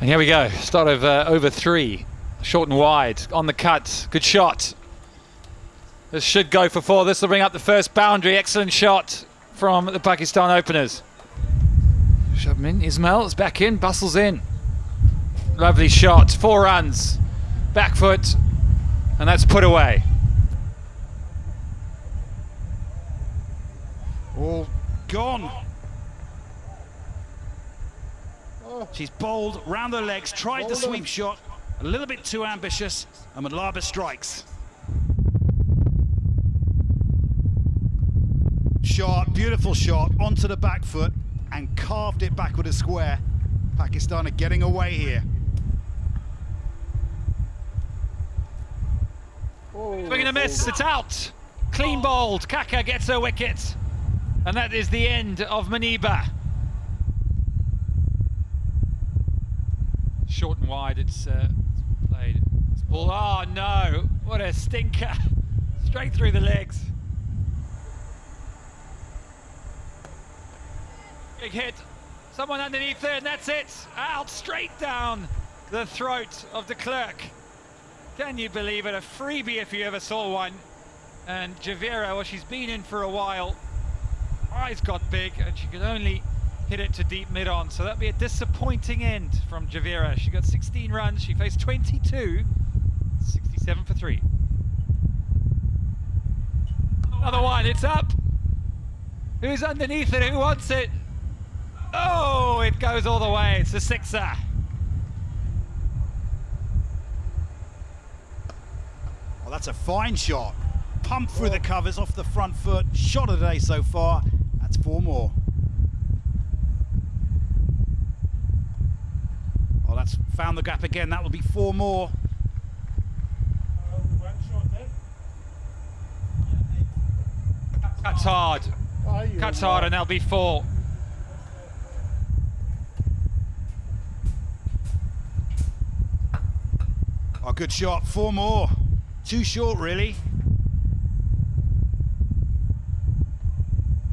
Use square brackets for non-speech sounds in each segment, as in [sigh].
And here we go. Start of uh, over three. Short and wide. On the cut. Good shot. This should go for four. This will bring up the first boundary. Excellent shot from the Pakistan openers. Shabnim Ismail is back in. Bustles in. Lovely shot. Four runs. Back foot. And that's put away. All gone. She's bowled round the legs, tried the sweep shot, a little bit too ambitious, and Mlaba strikes. Shot, beautiful shot, onto the back foot, and carved it back with a square. Pakistan are getting away here. Oh. Swing and a miss, it's out. Clean bowled, Khaka gets her wicket. And that is the end of Muniba. Short and wide, it's uh, played. It's. Oh no, what a stinker. [laughs] Straight through the legs. Big hit. Someone underneath there, and that's it. Out straight down the throat of de Klerk. Can you believe it? A freebie if you ever saw one. And Javeria, well, she's been in for a while. Eyes got big, and she could only hit it to deep mid on. So that'd be a disappointing end from Javeria. She got 16 runs. She faced 22. 67 for three. Another one. It's up. Who's underneath it? Who wants it? Oh, it goes all the way. It's a sixer. Well, that's a fine shot. Pumped through the covers off the front foot. Shot of the day so far. That's four more. That's found the gap again. That will be four more. Cuts hard. Cuts hard, and be four. Oh, good shot. Four more. Too short, really.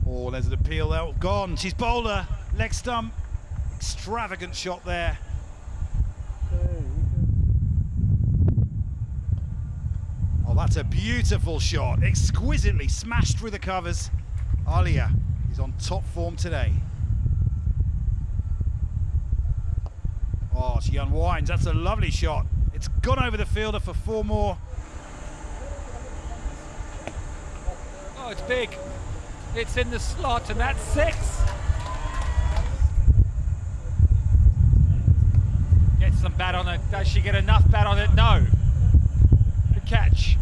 Oh, there's an appeal there. Gone. She's bowler. Leg stump. Extravagant shot there. Oh, that's a beautiful shot. Exquisitely smashed through the covers. Aliya is on top form today. Oh, she unwinds. That's a lovely shot. It's gone over the fielder for four more. Oh, it's big. It's in the slot, and that's six. Get some bat on it. Does she get enough bat on it? No. Good catch.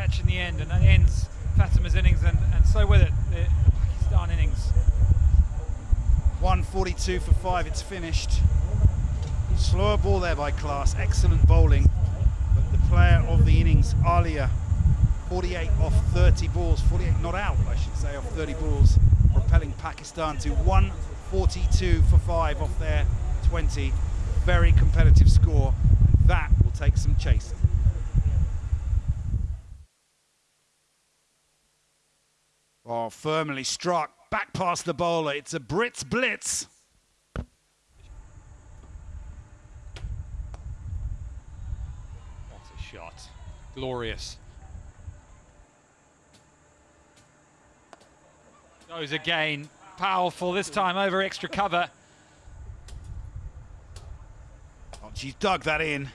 Catch in the end, and that ends Fatima's innings, and, and so with it, the Pakistan innings. 142 for five, it's finished. Slower ball there by Klaas, excellent bowling. But the player of the innings, Aliya, 48 off 30 balls, 48 not out, I should say, off 30 balls, propelling Pakistan to 142 for five off their 20. Very competitive score. That will take some chasing. Oh, firmly struck, back past the bowler. It's a Brits blitz. What a shot. Glorious. Goes again. Powerful this time over extra cover. Oh, she's dug that in,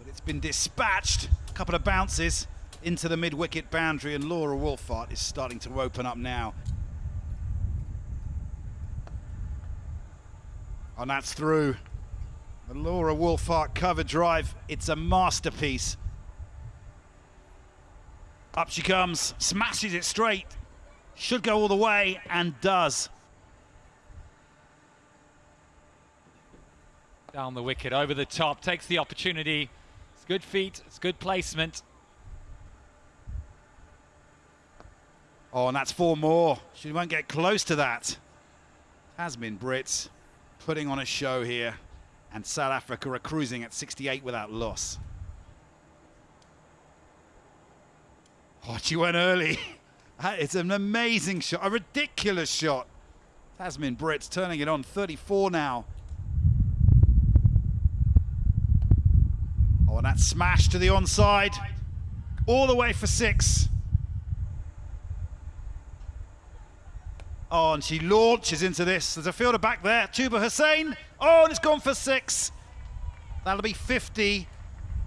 but it's been dispatched. A couple of bounces into the mid-wicket boundary, and Laura Wolvaardt is starting to open up now. And that's through. The Laura Wolvaardt cover drive, it's a masterpiece. Up she comes, smashes it straight. Should go all the way, and does. Down the wicket, over the top, takes the opportunity. It's good feet, it's good placement. Oh, and that's four more. She won't get close to that. Tazmin Brits putting on a show here. And South Africa are cruising at 68 without loss. Oh, she went early. [laughs] it's an amazing shot, a ridiculous shot. Tazmin Brits turning it on, 34 now. Oh, and that smash to the onside. All the way for six. Oh, and she launches into this. There's a fielder back there. Tuba Hussein. Oh, and it's gone for six. That'll be 50.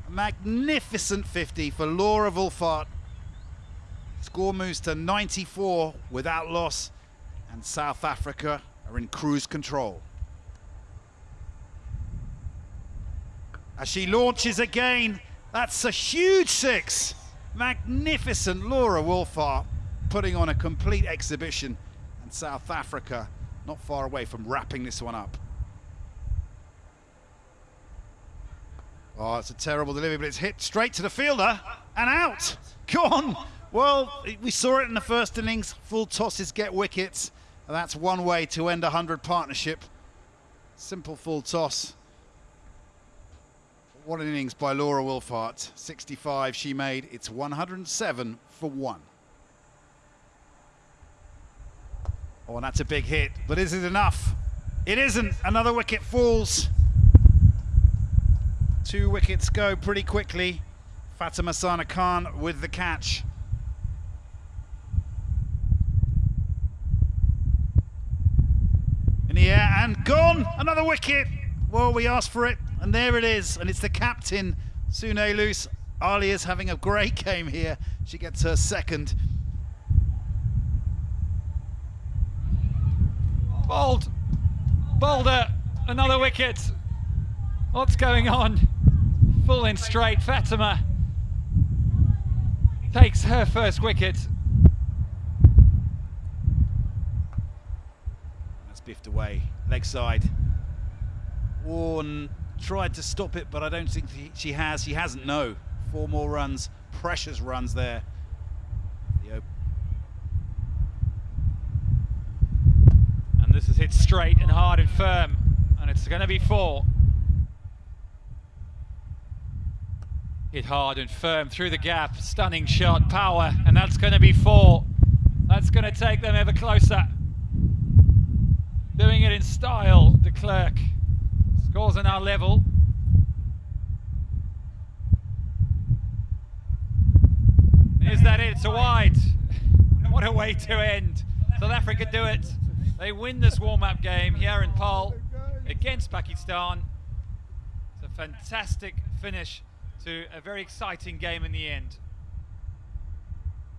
A magnificent 50 for Laura Wolvaardt. Score moves to 94 without loss. And South Africa are in cruise control. As she launches again, that's a huge six. Magnificent Laura Wolvaardt putting on a complete exhibition. And South Africa not far away from wrapping this one up. Oh, it's a terrible delivery, but it's hit straight to the fielder and out. Gone. Well, we saw it in the first innings. Full tosses get wickets. And that's one way to end a 100 partnership. Simple full toss. What an innings by Laura Wolvaardt. 65 she made. It's 107 for one. Oh, and that's a big hit. But is it enough? It isn't. Another wicket falls. Two wickets go pretty quickly. Fatima Sana Khan with the catch. In the air and gone. Another wicket. Well, we asked for it, and there it is. And it's the captain, Sune Luus. Ali is having a great [laughs] game here. She gets her second. Bold. Boulder. Another wicket. What's going on? Full in straight. Fatima takes her first wicket. That's biffed away. Leg side. Warren tried to stop it, but I don't think she has. She hasn't, no. Four more runs. Precious runs there. The hit straight and hard and firm. And it's going to be four. Hit hard and firm through the gap. Stunning shot, power. And that's going to be four. That's going to take them ever closer. Doing it in style, de Klerk. Scores are now level. Is that it? It's a wide. [laughs] What a way to end. South Africa do it. They win this warm-up game here in Paarl against Pakistan. It's a fantastic finish to a very exciting game in the end.